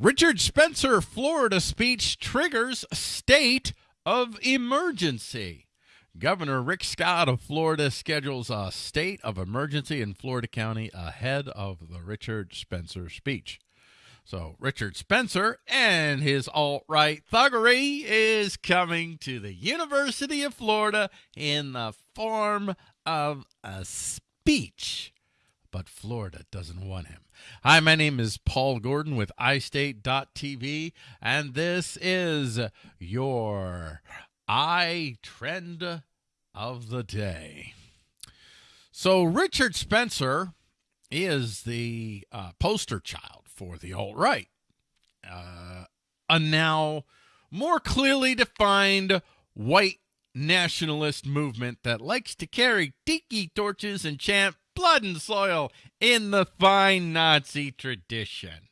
Richard Spencer, Florida speech triggers state of emergency. Governor Rick Scott of Florida schedules a state of emergency in Florida County ahead of the Richard Spencer speech. So, Richard Spencer and his alt right thuggery is coming to the University of Florida in the form of a speech. But Florida doesn't want him. Hi, my name is Paul Gordon with iState.tv, and this is your iTrend of the day. So, Richard Spencer is the uh, poster child for the alt right. Uh, a now more clearly defined white nationalist movement that likes to carry tiki torches and chant blood and soil in the fine Nazi tradition.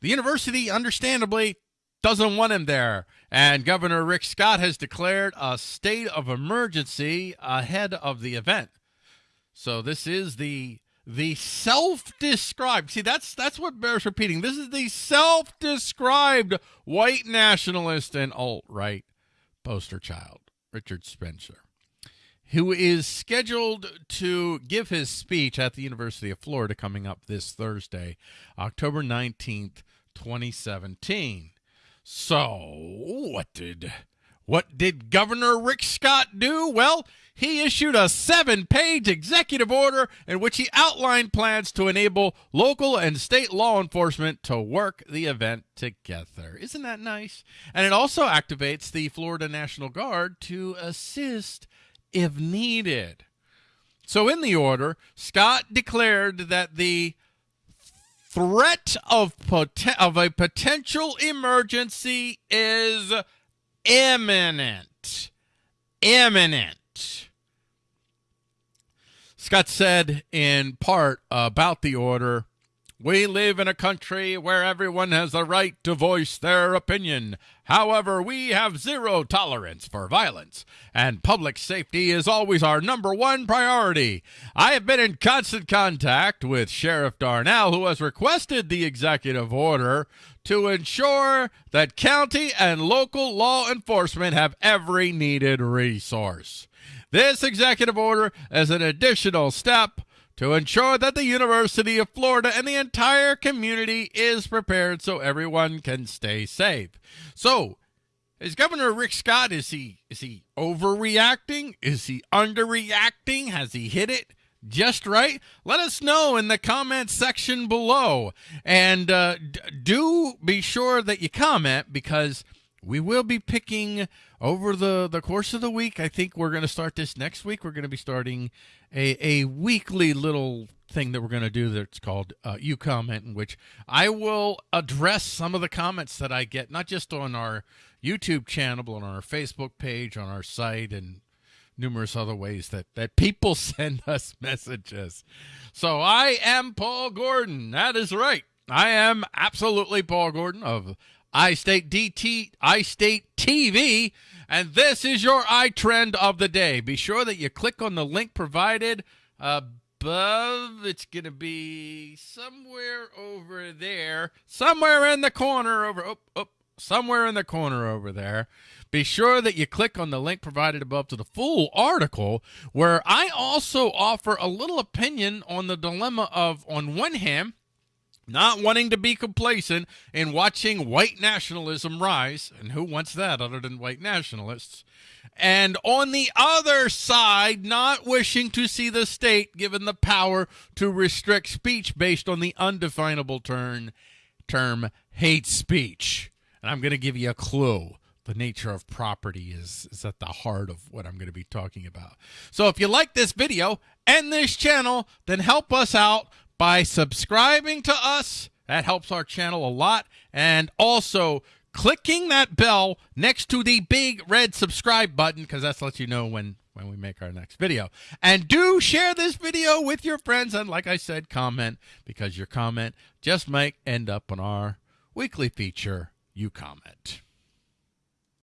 The university, understandably, doesn't want him there, and Governor Rick Scott has declared a state of emergency ahead of the event. So this is the the self-described see that's that's what bears repeating this is the self-described white nationalist and alt-right poster child richard spencer who is scheduled to give his speech at the university of florida coming up this thursday october 19th 2017 so what did what did governor rick scott do well he issued a seven page executive order in which he outlined plans to enable local and state law enforcement to work the event together. Isn't that nice? And it also activates the Florida National Guard to assist if needed. So, in the order, Scott declared that the threat of, pot- of a potential emergency is imminent. Imminent. Scott said in part about the order We live in a country where everyone has the right to voice their opinion. However, we have zero tolerance for violence, and public safety is always our number one priority. I have been in constant contact with Sheriff Darnell, who has requested the executive order to ensure that county and local law enforcement have every needed resource. This executive order is an additional step to ensure that the University of Florida and the entire community is prepared so everyone can stay safe. So, is Governor Rick Scott is he is he overreacting? Is he underreacting? Has he hit it just right? Let us know in the comments section below, and uh, do be sure that you comment because we will be picking over the, the course of the week. I think we're going to start this next week. We're going to be starting a, a weekly little thing that we're going to do that's called uh, You Comment, in which I will address some of the comments that I get, not just on our YouTube channel, but on our Facebook page, on our site, and numerous other ways that, that people send us messages. So I am Paul Gordon. That is right. I am absolutely Paul Gordon of iState DT, iState TV, and this is your iTrend of the day. Be sure that you click on the link provided above. It's going to be somewhere over there, somewhere in the corner over, oh, oh, somewhere in the corner over there. Be sure that you click on the link provided above to the full article, where I also offer a little opinion on the dilemma of, on one hand, not wanting to be complacent in watching white nationalism rise. And who wants that other than white nationalists? And on the other side, not wishing to see the state given the power to restrict speech based on the undefinable term, term hate speech. And I'm going to give you a clue. The nature of property is, is at the heart of what I'm going to be talking about. So if you like this video and this channel, then help us out by subscribing to us. That helps our channel a lot. And also clicking that bell next to the big red subscribe button because that lets you know when when we make our next video. And do share this video with your friends and like I said comment because your comment just might end up on our weekly feature you comment.